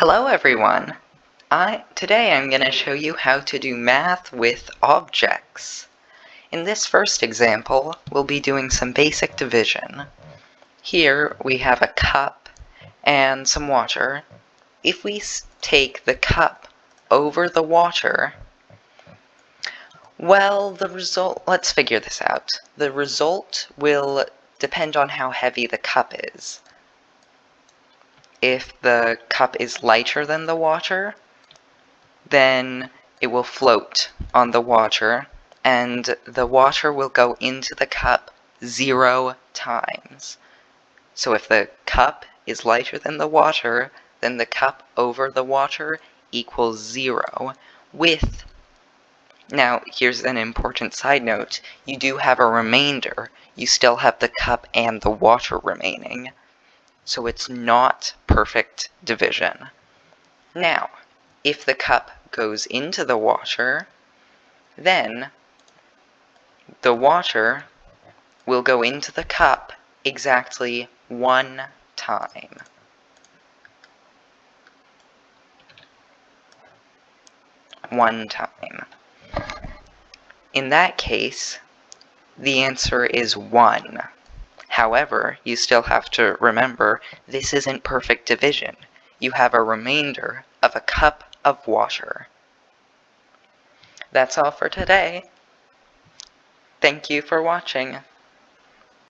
Hello everyone! I, today I'm going to show you how to do math with objects. In this first example, we'll be doing some basic division. Here we have a cup and some water. If we take the cup over the water, well, the result, let's figure this out. The result will depend on how heavy the cup is if the cup is lighter than the water, then it will float on the water and the water will go into the cup zero times. So if the cup is lighter than the water, then the cup over the water equals zero with now, here's an important side note. You do have a remainder. You still have the cup and the water remaining so it's not perfect division. Hmm. Now, if the cup goes into the water, then the water will go into the cup exactly one time. One time. In that case, the answer is 1. However, you still have to remember this isn't perfect division. You have a remainder of a cup of water. That's all for today. Thank you for watching.